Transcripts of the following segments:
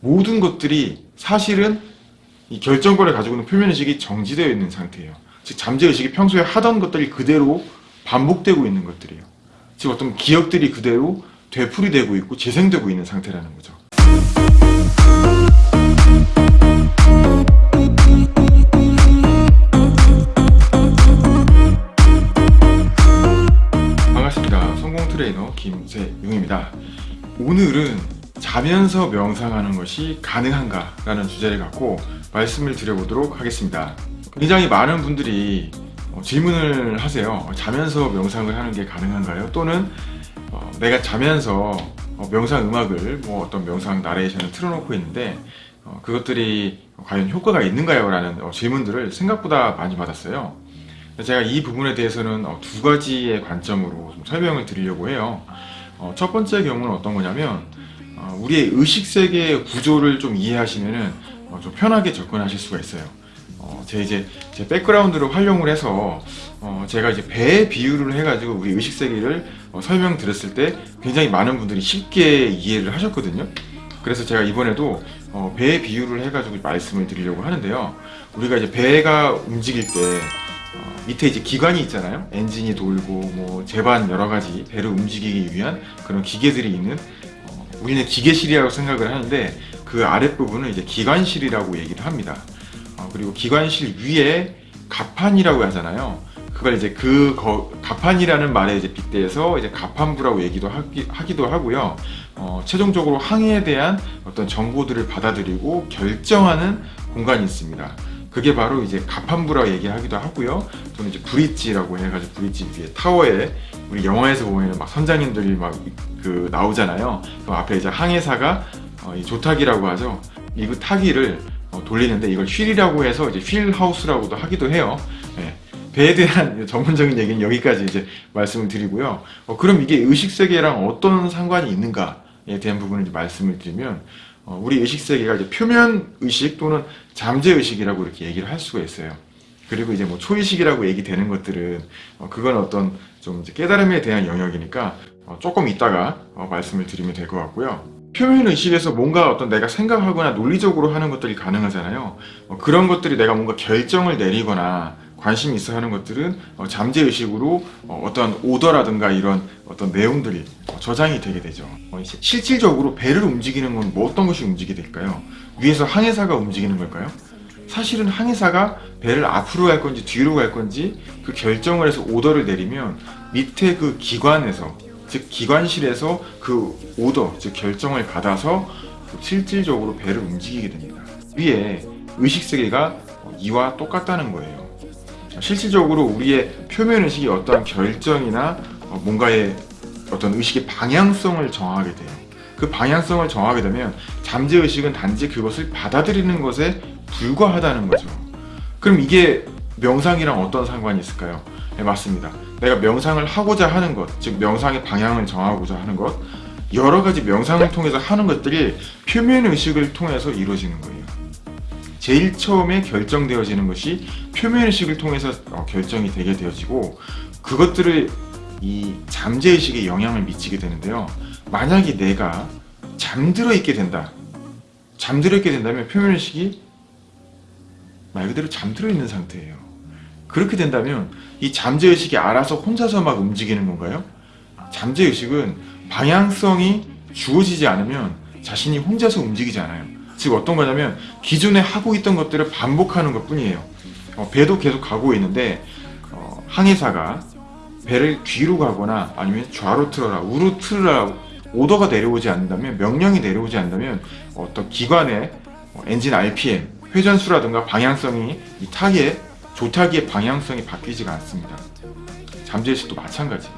모든 것들이 사실은 이 결정권을 가지고 있는 표면의식이 정지되어 있는 상태예요. 즉 잠재의식이 평소에 하던 것들이 그대로 반복되고 있는 것들이에요. 즉 어떤 기억들이 그대로 되풀이되고 있고 재생되고 있는 상태라는 거죠. 자면서 명상하는 것이 가능한가? 라는 주제를 갖고 말씀을 드려보도록 하겠습니다. 굉장히 많은 분들이 어, 질문을 하세요. 자면서 명상을 하는 게 가능한가요? 또는 어, 내가 자면서 어, 명상 음악을 뭐 어떤 명상 나레이션을 틀어놓고 있는데 어, 그것들이 과연 효과가 있는가요? 라는 어, 질문들을 생각보다 많이 받았어요. 제가 이 부분에 대해서는 어, 두 가지의 관점으로 좀 설명을 드리려고 해요. 어, 첫 번째 경우는 어떤 거냐면 어, 우리의 의식 세계의 구조를 좀 이해하시면은 어, 좀 편하게 접근하실 수가 있어요. 어, 제 이제 제 백그라운드를 활용을 해서 어, 제가 이제 배 비유를 해가지고 우리 의식 세계를 어, 설명드렸을 때 굉장히 많은 분들이 쉽게 이해를 하셨거든요. 그래서 제가 이번에도 어, 배 비유를 해가지고 말씀을 드리려고 하는데요. 우리가 이제 배가 움직일 때 어, 밑에 이제 기관이 있잖아요. 엔진이 돌고 뭐 제반 여러 가지 배를 움직이기 위한 그런 기계들이 있는 어, 우리는 기계실이라고 생각을 하는데 그 아랫부분은 이제 기관실이라고 얘기를 합니다. 어, 그리고 기관실 위에 가판이라고 하잖아요. 그걸 이제 그 거, 가판이라는 말에 이제 빗대서 이제 가판부라고 얘기도 하기, 하기도 하고요. 어, 최종적으로 항해에 대한 어떤 정보들을 받아들이고 결정하는 공간이 있습니다. 그게 바로 이제 가판부라고 얘기하기도 하고요. 또는 이제 브릿지라고 해가지고 브릿지 위에 타워에 우리 영화에서 보면 막 선장님들이 막 그 나오잖아요. 그 앞에 이제 항해사가 어, 이 조타기라고 하죠. 이그 타기를 어, 돌리는데 이걸 휠이라고 해서 이제 휠 하우스라고도 하기도 해요. 예. 배에 대한 전문적인 얘기는 여기까지 이제 말씀을 드리고요. 어, 그럼 이게 의식 세계랑 어떤 상관이 있는가에 대한 부분을 말씀을 드리면 어, 우리 의식 세계가 이제 표면 의식 또는 잠재 의식이라고 이렇게 얘기를 할 수가 있어요. 그리고 이제 뭐 초의식이라고 얘기되는 것들은 어, 그건 어떤 좀 깨달음에 대한 영역이니까 어, 조금 이따가 어, 말씀을 드리면 될 것 같고요. 표면 의식에서 뭔가 어떤 내가 생각하거나 논리적으로 하는 것들이 가능하잖아요. 어, 그런 것들이 내가 뭔가 결정을 내리거나 관심이 있어 하는 것들은 어, 잠재 의식으로 어, 떤 오더라든가 이런 어떤 내용들이 어, 저장이 되게 되죠. 실질적으로 배를 움직이는 건 뭐 어떤 것이 움직이게 될까요? 위에서 항해사가 움직이는 걸까요? 사실은 항해사가 배를 앞으로 갈 건지 뒤로 갈 건지 그 결정을 해서 오더를 내리면 밑에 그 기관에서 즉 기관실에서 그 오더 즉 결정을 받아서 그 실질적으로 배를 움직이게 됩니다. 위에 의식세계가 어, 이와 똑같다는 거예요. 실질적으로 우리의 표면 의식이 어떠한 결정이나 어, 뭔가의 어떤 의식의 방향성을 정하게 돼요. 그 방향성을 정하게 되면 잠재 의식은 단지 그것을 받아들이는 것에 불과하다는 거죠. 그럼 이게 명상이랑 어떤 상관이 있을까요? 네, 맞습니다. 내가 명상을 하고자 하는 것, 즉 명상의 방향을 정하고자 하는 것, 여러 가지 명상을 통해서 하는 것들이 표면 의식을 통해서 이루어지는 거예요. 제일 처음에 결정되어지는 것이 표면 의식을 통해서 어, 결정이 되게 되어지고 그것들을 이 잠재 의식에 영향을 미치게 되는데요. 만약에 내가 잠들어 있게 된다. 잠들어 있게 된다면 표면 의식이 말 그대로 잠들어 있는 상태예요. 그렇게 된다면 이 잠재 의식이 알아서 혼자서 막 움직이는 건가요? 잠재 의식은 방향성이 주어지지 않으면 자신이 혼자서 움직이지 않아요. 즉 어떤 거냐면 기존에 하고 있던 것들을 반복하는 것 뿐이에요. 어, 배도 계속 가고 있는데 어, 항해사가 배를 뒤로 가거나 아니면 좌로 틀어라, 우로 틀어라 오더가 내려오지 않는다면 명령이 내려오지 않는다면 어떤 기관의 어, 엔진 RPM, 회전수라든가 방향성이 이 타기의 조타기의 방향성이 바뀌지가 않습니다. 잠재의식도 마찬가지예요.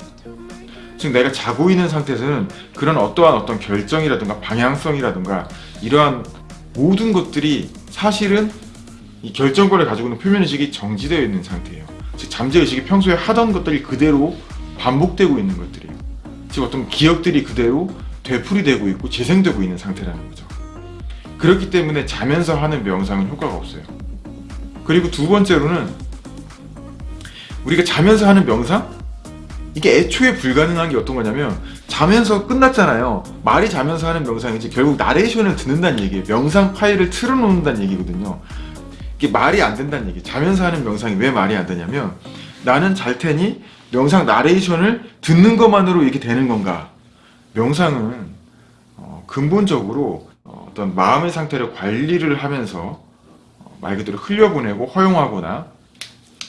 즉 내가 자고 있는 상태에서는 그런 어떠한 어떤 결정이라든가 방향성이라든가 이러한 모든 것들이 사실은 이 결정권을 가지고 있는 표면의식이 정지되어 있는 상태예요. 즉 잠재의식이 평소에 하던 것들이 그대로 반복되고 있는 것들이에요. 즉 어떤 기억들이 그대로 되풀이되고 있고 재생되고 있는 상태라는 거죠. 그렇기 때문에 자면서 하는 명상은 효과가 없어요. 그리고 두 번째로는 우리가 자면서 하는 명상? 이게 애초에 불가능한 게 어떤 거냐면 자면서 끝났잖아요. 말이 자면서 하는 명상이지 결국 나레이션을 듣는다는 얘기예요. 명상 파일을 틀어놓는다는 얘기거든요. 이게 말이 안 된다는 얘기. 자면서 하는 명상이 왜 말이 안 되냐면 나는 잘 테니 명상 나레이션을 듣는 것만으로 이렇게 되는 건가? 명상은 어, 근본적으로 어, 어떤 마음의 상태를 관리를 하면서 어, 말 그대로 흘려보내고 허용하거나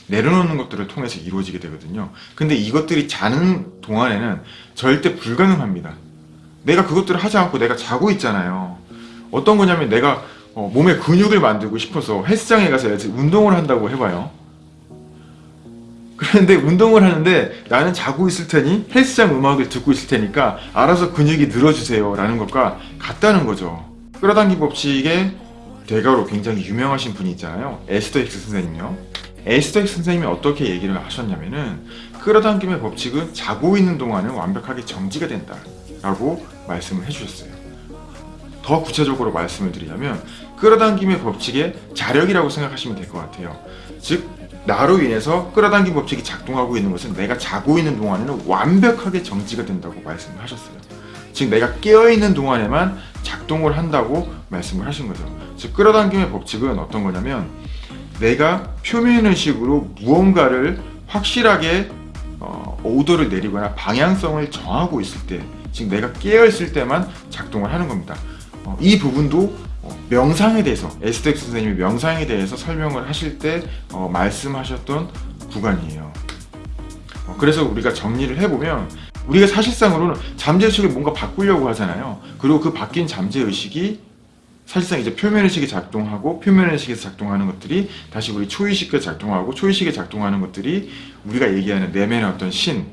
내려놓는 것들을 통해서 이루어지게 되거든요. 근데 이것들이 자는 동안에는 절대 불가능합니다. 내가 그것들을 하지 않고 내가 자고 있잖아요. 어떤 거냐면 내가 어, 몸에 근육을 만들고 싶어서 헬스장에 가서 운동을 한다고 해봐요. 그런데 운동을 하는데 나는 자고 있을 테니 헬스장 음악을 듣고 있을 테니까 알아서 근육이 늘어주세요 라는 것과 같다는 거죠. 끌어당기 법칙의 대가로 굉장히 유명하신 분이 있잖아요. 에스더 힉스 선생님요. 힉스 선생님이 어떻게 얘기를 하셨냐면은 끌어당김의 법칙은 자고 있는 동안은 완벽하게 정지가 된다 라고 말씀을 해주셨어요. 더 구체적으로 말씀을 드리자면 끌어당김의 법칙의 자력이라고 생각하시면 될 것 같아요. 즉 나로 인해서 끌어당김 법칙이 작동하고 있는 것은 내가 자고 있는 동안에는 완벽하게 정지가 된다고 말씀을 하셨어요. 즉 내가 깨어있는 동안에만 작동을 한다고 말씀을 하신 거죠. 즉 끌어당김의 법칙은 어떤 거냐면 내가 표면의식으로 무언가를 확실하게 어, 오더를 내리거나 방향성을 정하고 있을 때, 즉 내가 깨어있을 때만 작동을 하는 겁니다. 어, 이 부분도 어, 명상에 대해서 에스텍 선생님이 명상에 대해서 설명을 하실 때 어, 말씀하셨던 구간이에요. 어, 그래서 우리가 정리를 해보면 우리가 사실상으로는 잠재의식을 뭔가 바꾸려고 하잖아요. 그리고 그 바뀐 잠재의식이 사실상 이제 표면의식이 작동하고 표면의식에서 작동하는 것들이 다시 우리 초의식에 작동하고 초의식에 작동하는 것들이 우리가 얘기하는 내면의 어떤 신,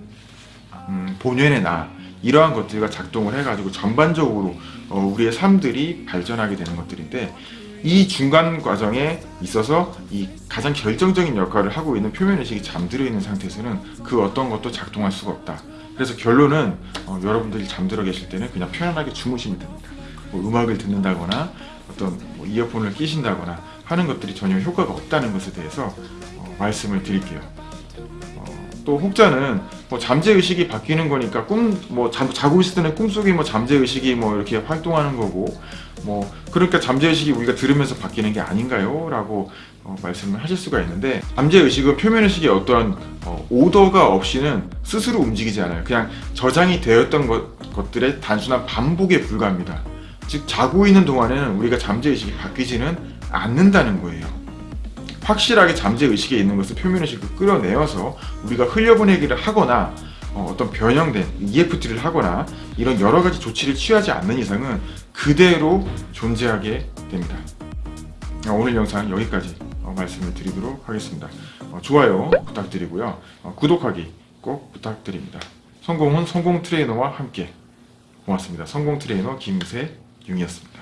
음, 본연의 나 이러한 것들과 작동을 해가지고 전반적으로 어, 우리의 삶들이 발전하게 되는 것들인데 이 중간 과정에 있어서 이 가장 결정적인 역할을 하고 있는 표면의식이 잠들어 있는 상태에서는 그 어떤 것도 작동할 수가 없다. 그래서 결론은 어, 여러분들이 잠들어 계실 때는 그냥 편안하게 주무시면 됩니다. 뭐 음악을 듣는다거나 어떤 뭐 이어폰을 끼신다거나 하는 것들이 전혀 효과가 없다는 것에 대해서 어, 말씀을 드릴게요. 어, 또 혹자는 뭐 잠재 의식이 바뀌는 거니까 꿈 뭐 자고 있을 때는 꿈속에 뭐 잠재 의식이 뭐 이렇게 활동하는 거고 뭐 그러니까 잠재 의식이 우리가 들으면서 바뀌는 게 아닌가요?라고 어, 말씀을 하실 수가 있는데 잠재 의식은 표면 의식의 어떠한 어, 오더가 없이는 스스로 움직이지 않아요. 그냥 저장이 되었던 것, 것들의 단순한 반복에 불과합니다. 즉 자고 있는 동안에는 우리가 잠재의식이 바뀌지는 않는다는 거예요. 확실하게 잠재의식에 있는 것을 표면의식을 끌어내어서 우리가 흘려보내기를 하거나 어, 떤 변형된 EFT를 하거나 이런 여러 가지 조치를 취하지 않는 이상은 그대로 존재하게 됩니다. 어, 오늘 영상 여기까지 어, 말씀을 드리도록 하겠습니다. 어, 좋아요 부탁드리고요. 어, 구독하기 꼭 부탁드립니다. 성공은 성공 트레이너와 함께 고맙습니다. 성공 트레이너 김세 융이었습니다.